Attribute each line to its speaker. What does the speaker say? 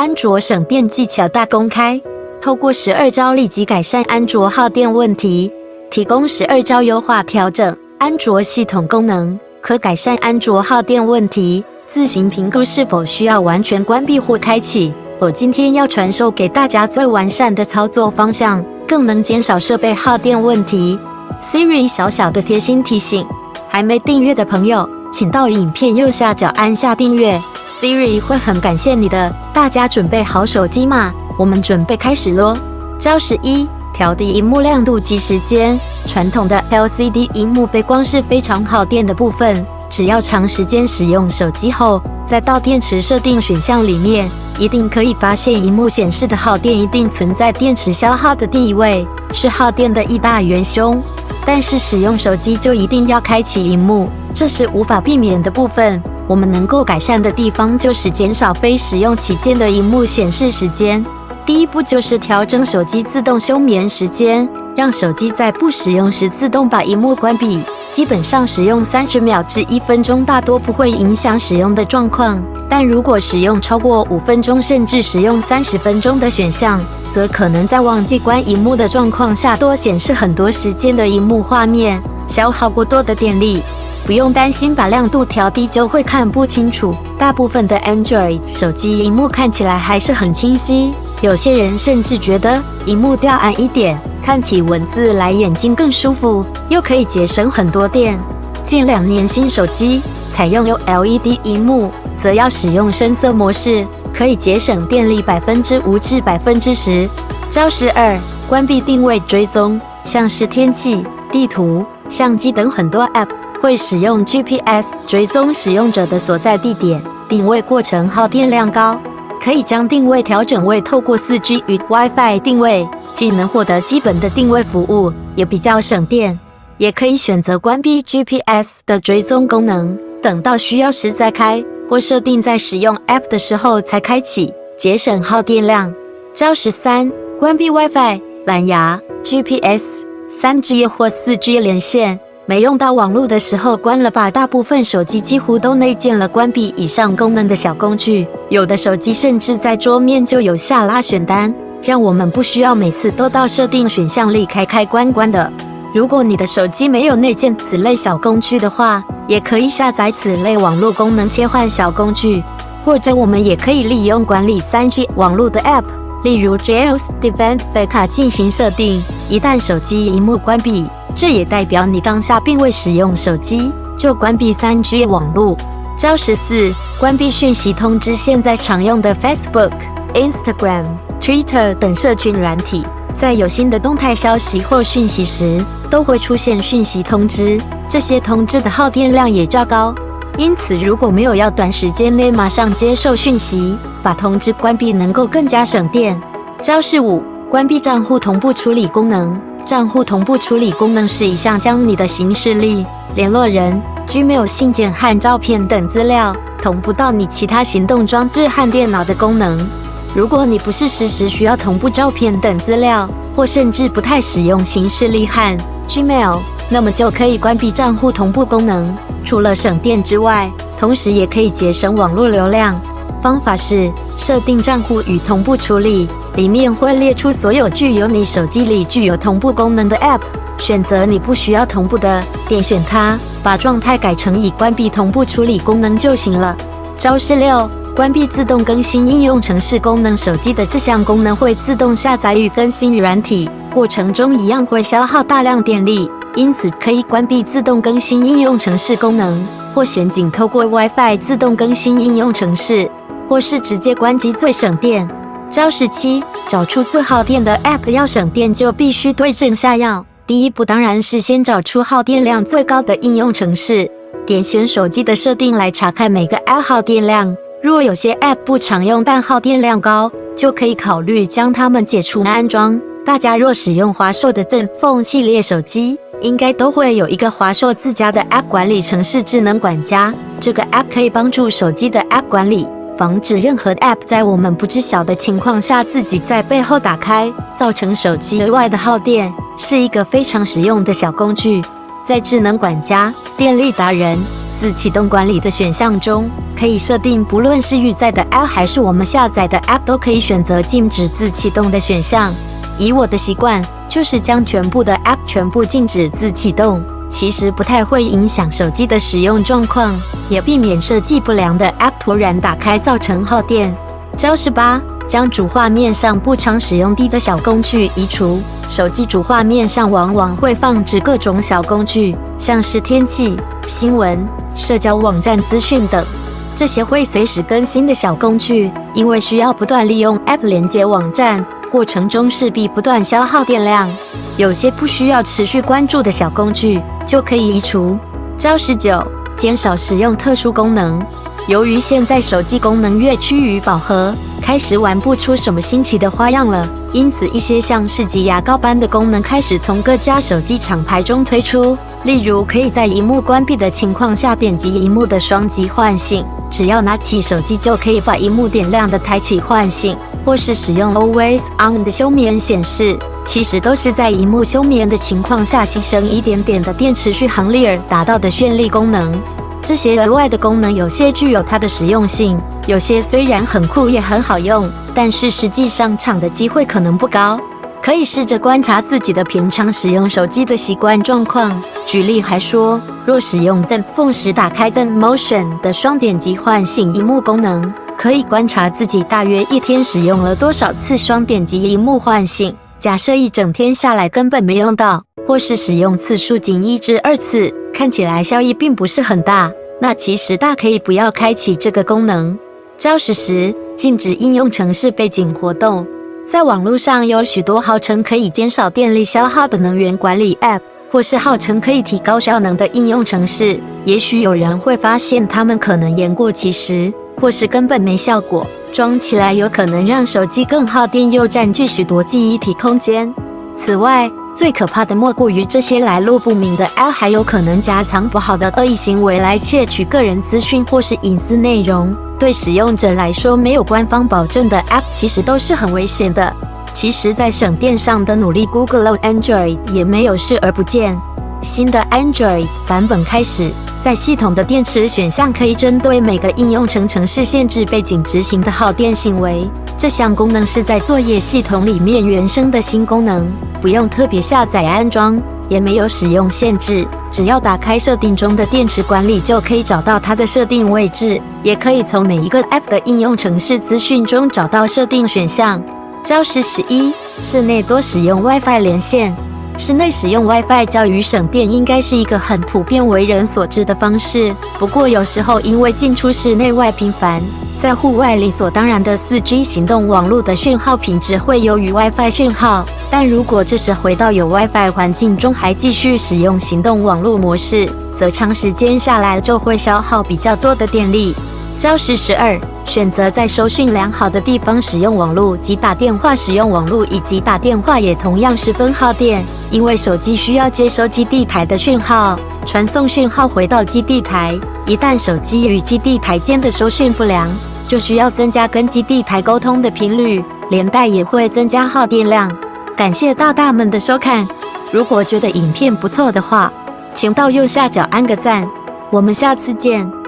Speaker 1: 安卓省电技巧大公开，透过十二招立即改善安卓耗电问题，提供十二招优化调整安卓系统功能，可改善安卓耗电问题。自行评估是否需要完全关闭或开启。我今天要传授给大家最完善的操作方向，更能减少设备耗电问题。Siri 小小的贴心提醒：还没订阅的朋友，请到影片右下角按下订阅。Siri 会很感谢你的。大家准备好手机吗？我们准备开始喽。招式一：调低荧幕亮度及时间。传统的 LCD 荧幕背光是非常耗电的部分。只要长时间使用手机后，再到电池设定选项里面，一定可以发现荧幕显示的耗电一定存在电池消耗的地位，是耗电的一大元凶。但是使用手机就一定要开启荧幕，这是无法避免的部分。我们能够改善的地方就是减少非使用期间的荧幕显示时间。第一步就是调整手机自动休眠时间，让手机在不使用时自动把荧幕关闭。基本上使用三十秒至一分钟，大多不会影响使用的状况。但如果使用超过五分钟，甚至使用三十分钟的选项，则可能在忘记关荧幕的状况下，多显示很多时间的荧幕画面，消耗过多的电力。不用担心把亮度调低就会看不清楚，大部分的 Android 手机荧幕看起来还是很清晰。有些人甚至觉得荧幕调暗一点，看起文字来眼睛更舒服，又可以节省很多电。近两年新手机采用 OLED 荧幕，则要使用深色模式，可以节省电力百分之五至百分之十。招十二：关闭定位追踪，像是天气、地图、相机等很多 App。会使用 GPS 追踪使用者的所在地点，定位过程耗电量高，可以将定位调整为透过 4G 与 WiFi 定位，既能获得基本的定位服务，也比较省电。也可以选择关闭 GPS 的追踪功能，等到需要时再开，或设定在使用 App 的时候才开启，节省耗电量。招十三：关闭 WiFi、蓝牙、GPS、3G 或 4G 连线。没用到网络的时候关了吧。大部分手机几乎都内建了关闭以上功能的小工具，有的手机甚至在桌面就有下拉选单，让我们不需要每次都到设定选项里开开关关的。如果你的手机没有内建此类小工具的话，也可以下载此类网络功能切换小工具，或者我们也可以利用管理 3G 网络的 App，例如 Jails Defend Beta 进行设定。一旦手机荧幕关闭，这也代表你当下并未使用手机，就关闭 3G 网络。招十四：关闭讯息通知。现在常用的 Facebook、Instagram、Twitter 等社群软体，在有新的动态消息或讯息时，都会出现讯息通知。这些通知的耗电量也较高，因此如果没有要短时间内马上接受讯息，把通知关闭能够更加省电。招式五：关闭账户同步处理功能。账户同步处理功能是一项将你的行事历、联络人、Gmail 信件和照片等资料同步到你其他行动装置和电脑的功能。如果你不是时时需要同步照片等资料，或甚至不太使用行事历和 Gmail，那么就可以关闭账户同步功能。除了省电之外，同时也可以节省网络流量。方法是设定账户与同步处理。里面会列出所有具有你手机里具有同步功能的 App，选择你不需要同步的，点选它，把状态改成已关闭同步处理功能就行了。招式六：关闭自动更新应用程式功能。手机的这项功能会自动下载与更新软体，过程中一样会消耗大量电力，因此可以关闭自动更新应用程式功能，或选仅透过 WiFi 自动更新应用程式，或是直接关机最省电。招十七：找出最耗电的 App，要省电就必须对症下药。第一步当然是先找出耗电量最高的应用程式，点选手机的设定来查看每个 App 耗电量。若有些 App 不常用但耗电量高，就可以考虑将它们解除安装。大家若使用华硕的 ZenFone 系列手机，应该都会有一个华硕自家的 App 管理程式智能管家，这个 App 可以帮助手机的 App 管理。防止任何 App 在我们不知晓的情况下自己在背后打开，造成手机额外的耗电，是一个非常实用的小工具。在智能管家、电力达人、自启动管理的选项中，可以设定，不论是预载的 App 还是我们下载的 App，都可以选择禁止自启动的选项。以我的习惯，就是将全部的 App 全部禁止自启动，其实不太会影响手机的使用状况，也避免设计不良的 App 突然打开造成耗电。招式八。将主画面上不常使用低的小工具移除。手机主画面上往往会放置各种小工具，像是天气、新闻、社交网站资讯等。这些会随时更新的小工具，因为需要不断利用 App 连接网站，过程中势必不断消耗电量。有些不需要持续关注的小工具，就可以移除。招十九，减少使用特殊功能。由于现在手机功能越趋于饱和，开始玩不出什么新奇的花样了。因此，一些像是挤牙膏般的功能开始从各家手机厂牌中推出。例如，可以在荧幕关闭的情况下点击荧幕的双击唤醒，只要拿起手机就可以把荧幕点亮的抬起唤醒，或是使用 Always On 的休眠显示，其实都是在荧幕休眠的情况下牺牲一点点的电池续航力而达到的绚丽功能。这些额外的功能，有些具有它的实用性，有些虽然很酷也很好用，但是实际上场的机会可能不高。可以试着观察自己的平常使用手机的习惯状况。举例还说，若使用 Zen Phone 时打开 Zen Motion 的双点击唤醒荧幕功能，可以观察自己大约一天使用了多少次双点击荧幕唤醒。假设一整天下来根本没用到，或是使用次数仅一至二次。看起来效益并不是很大，那其实大可以不要开启这个功能。招式十：禁止应用程式背景活动。在网络上有许多号称可以减少电力消耗的能源管理 App，或是号称可以提高效能的应用程式。也许有人会发现它们可能言过其实，或是根本没效果。装起来有可能让手机更耗电，又占据许多记忆体空间。此外，最可怕的莫过于这些来路不明的 L，还有可能夹藏不好的恶意行为来窃取个人资讯或是隐私内容。对使用者来说，没有官方保证的 App 其实都是很危险的。其实，在省电上的努力，Google Android 也没有视而不见。新的 Android 版本开始，在系统的电池选项可以针对每个应用程程式限制背景执行的耗电行为。这项功能是在作业系统里面原生的新功能，不用特别下载安装，也没有使用限制。只要打开设定中的电池管理，就可以找到它的设定位置，也可以从每一个 App 的应用程式资讯中找到设定选项。招式十一：室内多使用 WiFi 连线。室内使用 WiFi 较于省电，应该是一个很普遍为人所知的方式。不过，有时候因为进出室内外频繁，在户外理所当然的 4G 行动网络的讯号品质会优于 WiFi 讯号。但如果这时回到有 WiFi 环境中，还继续使用行动网络模式，则长时间下来就会消耗比较多的电力。招式十二：选择在收讯良好的地方使用网络及打电话。使用网络以及打电话也同样十分耗电，因为手机需要接收基地台的讯号，传送讯号回到基地台。一旦手机与基地台间的收讯不良，就需要增加跟基地台沟通的频率，连带也会增加耗电量。感谢大大们的收看，如果觉得影片不错的话，请到右下角按个赞。我们下次见。